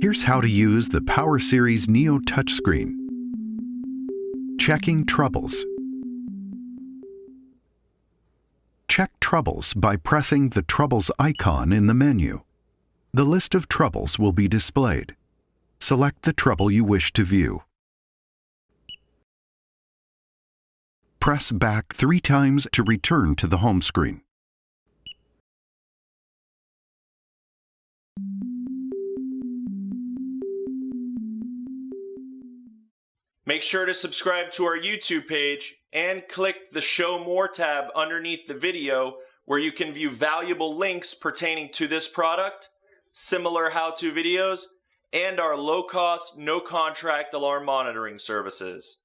Here's how to use the Power Series Neo touchscreen. Checking troubles. Check troubles by pressing the troubles icon in the menu. The list of troubles will be displayed. Select the trouble you wish to view. Press back three times to return to the home screen. Make sure to subscribe to our YouTube page and click the Show More tab underneath the video where you can view valuable links pertaining to this product, similar how-to videos, and our low-cost, no-contract alarm monitoring services.